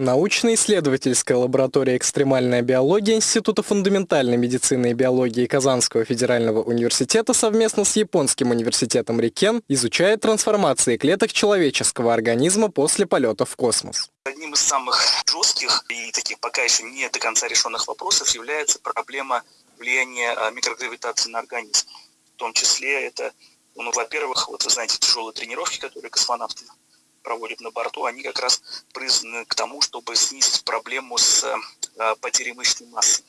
Научно-исследовательская лаборатория «Экстремальная биология» Института фундаментальной медицины и биологии Казанского федерального университета совместно с Японским университетом Рикен изучает трансформации клеток человеческого организма после полета в космос. Одним из самых жестких и таких пока еще не до конца решенных вопросов является проблема влияния а, микрогравитации на организм. В том числе это, ну, во-первых, вот вы знаете, тяжелые тренировки, которые космонавты проводят на борту, они как раз призваны к тому, чтобы снизить проблему с э, потерей мышечной массы.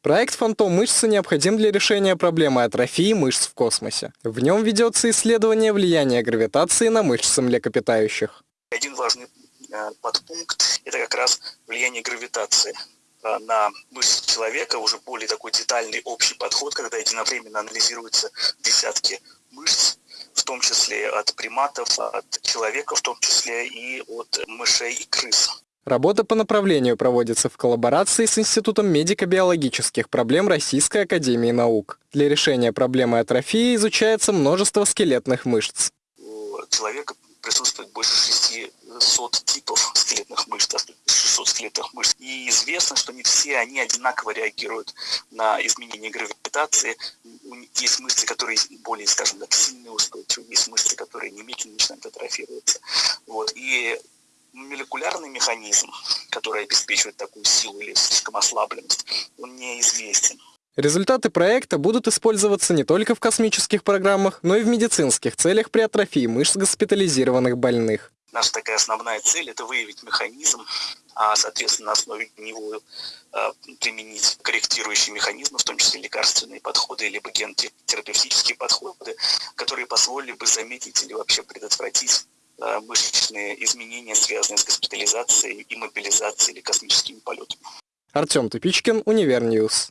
Проект «Фантом мышцы» необходим для решения проблемы атрофии мышц в космосе. В нем ведется исследование влияния гравитации на мышцы млекопитающих. Один важный э, подпункт – это как раз влияние гравитации э, на мышцы человека, уже более такой детальный общий подход, когда единовременно анализируются десятки мышц, в том числе от приматов, от человека в том числе и от мышей и крыс. Работа по направлению проводится в коллаборации с Институтом медико-биологических проблем Российской Академии Наук. Для решения проблемы атрофии изучается множество скелетных мышц. У человека присутствует больше 600 типов скелетных мышц, 600 скелетных мышц. И известно, что не все они одинаково реагируют на изменение гравитации. Есть мышцы, которые более, скажем так, сильные устойчивые, есть мышцы, которые немедленно начинают атрофироваться. Вот. И молекулярный механизм, который обеспечивает такую силу или слишком ослабленность, он неизвестен. Результаты проекта будут использоваться не только в космических программах, но и в медицинских целях при атрофии мышц госпитализированных больных. Наша такая основная цель – это выявить механизм, а, соответственно, на основе него а, применить корректирующие механизмы, в том числе лекарственные подходы, либо генотерапевтические подходы, которые позволили бы заметить или вообще предотвратить а, мышечные изменения, связанные с госпитализацией, иммобилизацией или космическими полетами. Артем Тупичкин, UniverNews.